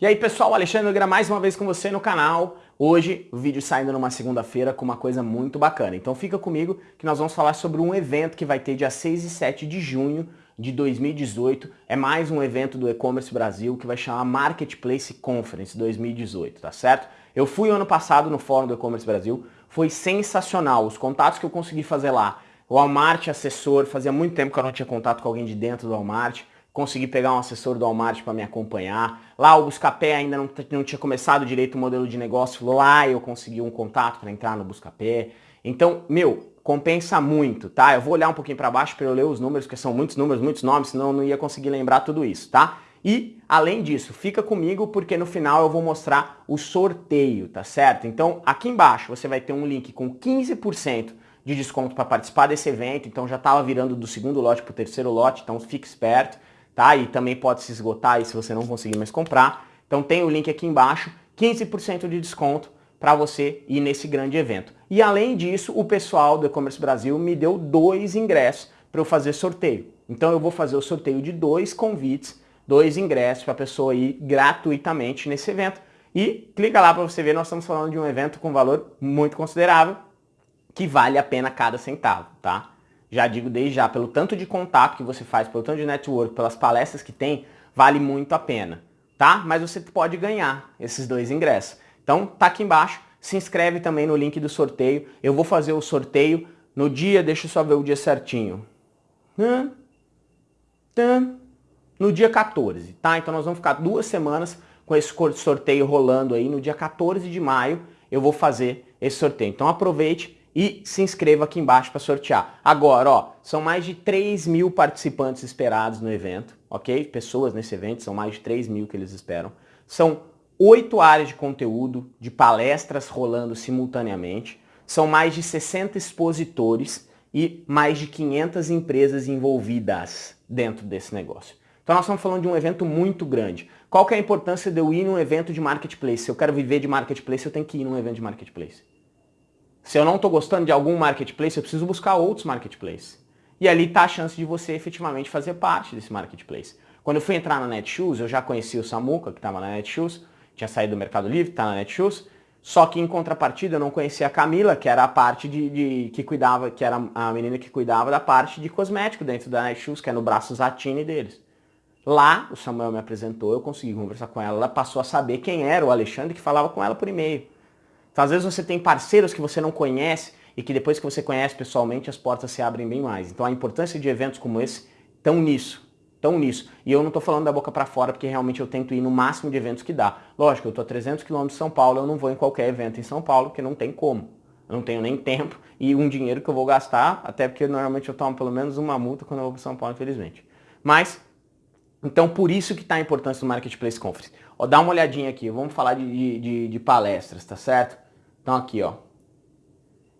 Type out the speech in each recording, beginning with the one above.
E aí pessoal, Alexandre Gra mais uma vez com você no canal. Hoje o vídeo saindo numa segunda-feira com uma coisa muito bacana. Então fica comigo que nós vamos falar sobre um evento que vai ter dia 6 e 7 de junho de 2018. É mais um evento do E-Commerce Brasil que vai chamar Marketplace Conference 2018, tá certo? Eu fui ano passado no fórum do E-Commerce Brasil, foi sensacional. Os contatos que eu consegui fazer lá, o Walmart assessor, fazia muito tempo que eu não tinha contato com alguém de dentro do Walmart consegui pegar um assessor do Walmart para me acompanhar. Lá o Buscapé ainda não, não tinha começado direito o modelo de negócio, lá eu consegui um contato para entrar no Buscapé. Então, meu, compensa muito, tá? Eu vou olhar um pouquinho para baixo para eu ler os números, porque são muitos números, muitos nomes, senão eu não ia conseguir lembrar tudo isso, tá? E, além disso, fica comigo porque no final eu vou mostrar o sorteio, tá certo? Então, aqui embaixo você vai ter um link com 15% de desconto para participar desse evento, então já estava virando do segundo lote para o terceiro lote, então fique esperto tá? E também pode se esgotar aí se você não conseguir mais comprar. Então tem o link aqui embaixo, 15% de desconto para você ir nesse grande evento. E além disso, o pessoal do E-Commerce Brasil me deu dois ingressos para eu fazer sorteio. Então eu vou fazer o sorteio de dois convites, dois ingressos para a pessoa ir gratuitamente nesse evento. E clica lá para você ver, nós estamos falando de um evento com valor muito considerável, que vale a pena cada centavo, tá? Já digo desde já, pelo tanto de contato que você faz, pelo tanto de network, pelas palestras que tem, vale muito a pena, tá? Mas você pode ganhar esses dois ingressos. Então, tá aqui embaixo, se inscreve também no link do sorteio. Eu vou fazer o sorteio no dia, deixa eu só ver o dia certinho. No dia 14, tá? Então nós vamos ficar duas semanas com esse sorteio rolando aí. No dia 14 de maio eu vou fazer esse sorteio. Então aproveite e se inscreva aqui embaixo para sortear. Agora, ó, são mais de 3 mil participantes esperados no evento, ok? Pessoas nesse evento, são mais de 3 mil que eles esperam. São oito áreas de conteúdo, de palestras rolando simultaneamente. São mais de 60 expositores e mais de 500 empresas envolvidas dentro desse negócio. Então nós estamos falando de um evento muito grande. Qual que é a importância de eu ir num evento de marketplace? Se eu quero viver de marketplace, eu tenho que ir num evento de marketplace. Se eu não estou gostando de algum marketplace, eu preciso buscar outros marketplaces. E ali está a chance de você efetivamente fazer parte desse marketplace. Quando eu fui entrar na Netshoes, eu já conheci o Samuca, que estava na Netshoes, tinha saído do Mercado Livre, está na Netshoes, só que em contrapartida eu não conhecia a Camila, que era a parte de, de, que cuidava, que era a menina que cuidava da parte de cosmético dentro da Netshoes, que é no braço Zatini deles. Lá, o Samuel me apresentou, eu consegui conversar com ela, ela passou a saber quem era o Alexandre que falava com ela por e-mail. Então, às vezes você tem parceiros que você não conhece e que depois que você conhece pessoalmente as portas se abrem bem mais. Então a importância de eventos como esse estão nisso, estão nisso. E eu não estou falando da boca para fora porque realmente eu tento ir no máximo de eventos que dá. Lógico, eu estou a 300 km de São Paulo, eu não vou em qualquer evento em São Paulo porque não tem como. Eu não tenho nem tempo e um dinheiro que eu vou gastar, até porque normalmente eu tomo pelo menos uma multa quando eu vou para São Paulo, infelizmente. Mas, então por isso que está a importância do Marketplace Conference. Ó, dá uma olhadinha aqui, vamos falar de, de, de palestras, tá certo? Então aqui, ó.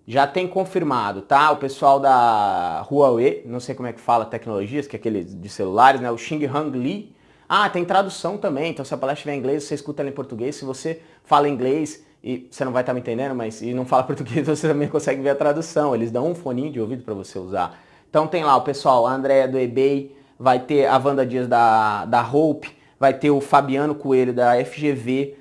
Já tem confirmado, tá? O pessoal da Huawei, não sei como é que fala tecnologias, que é aquele de celulares, né? O Xing Hang Li. Ah, tem tradução também, então se a palestra estiver em inglês, você escuta ela em português. Se você fala inglês, e você não vai estar me entendendo, mas e não fala português, você também consegue ver a tradução. Eles dão um foninho de ouvido para você usar. Então tem lá o pessoal, a Andrea do eBay, vai ter a Wanda Dias da, da Hope, vai ter o Fabiano Coelho da FGV,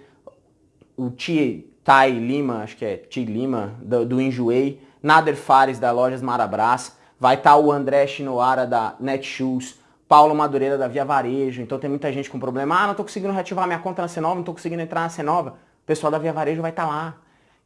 o Tia Tai Lima, acho que é Ti Lima, do, do Enjoei, Nader Fares da Lojas Marabras, vai estar tá o André Chinoara da Netshoes, Paulo Madureira da Via Varejo, então tem muita gente com problema, ah, não estou conseguindo reativar minha conta na C9, não estou conseguindo entrar na C9, o pessoal da Via Varejo vai estar tá lá.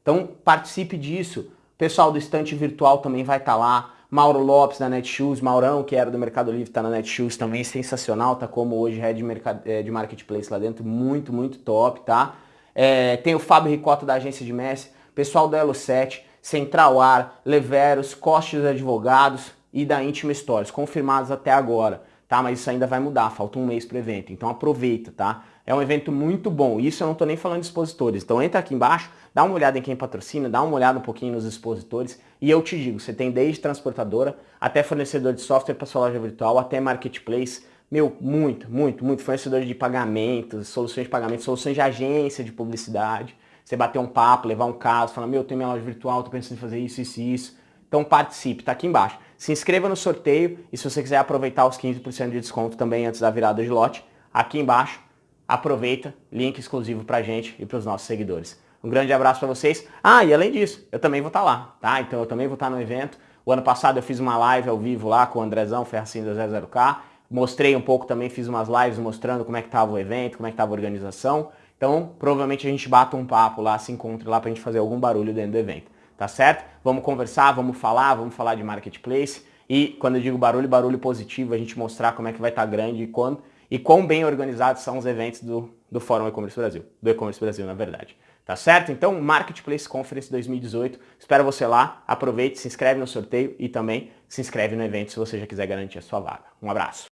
Então participe disso, o pessoal do estante virtual também vai estar tá lá, Mauro Lopes da Netshoes, Maurão, que era do Mercado Livre, está na Netshoes também, sensacional, tá como hoje head de, eh, de marketplace lá dentro, muito, muito top, tá? É, tem o Fábio Ricota da agência de Messi, pessoal da Elo 7, Central Ar, Leveros, Costes Advogados e da Intima Stories, confirmados até agora, tá? Mas isso ainda vai mudar, falta um mês para o evento, então aproveita, tá? É um evento muito bom, isso eu não estou nem falando de expositores, então entra aqui embaixo, dá uma olhada em quem patrocina, dá uma olhada um pouquinho nos expositores e eu te digo, você tem desde transportadora até fornecedor de software para sua loja virtual, até marketplace, meu, muito, muito, muito fornecedores de pagamentos, soluções de pagamento, soluções de agência de publicidade. Você bater um papo, levar um caso, falar, meu, tenho minha loja virtual, tô pensando em fazer isso, isso e isso. Então participe, tá aqui embaixo. Se inscreva no sorteio e se você quiser aproveitar os 15% de desconto também antes da virada de lote, aqui embaixo, aproveita, link exclusivo pra gente e para os nossos seguidores. Um grande abraço para vocês. Ah, e além disso, eu também vou estar tá lá, tá? Então eu também vou estar tá no evento. O ano passado eu fiz uma live ao vivo lá com o Andrezão Ferracinho da 00K. Mostrei um pouco também, fiz umas lives mostrando como é que estava o evento, como é que estava a organização. Então, provavelmente a gente bata um papo lá, se encontre lá para a gente fazer algum barulho dentro do evento. Tá certo? Vamos conversar, vamos falar, vamos falar de marketplace. E quando eu digo barulho, barulho positivo, a gente mostrar como é que vai estar tá grande e quando e quão bem organizados são os eventos do, do Fórum E-Commerce Brasil, do E-Commerce Brasil, na verdade. Tá certo? Então, Marketplace Conference 2018, espero você lá, aproveite, se inscreve no sorteio e também se inscreve no evento se você já quiser garantir a sua vaga. Um abraço.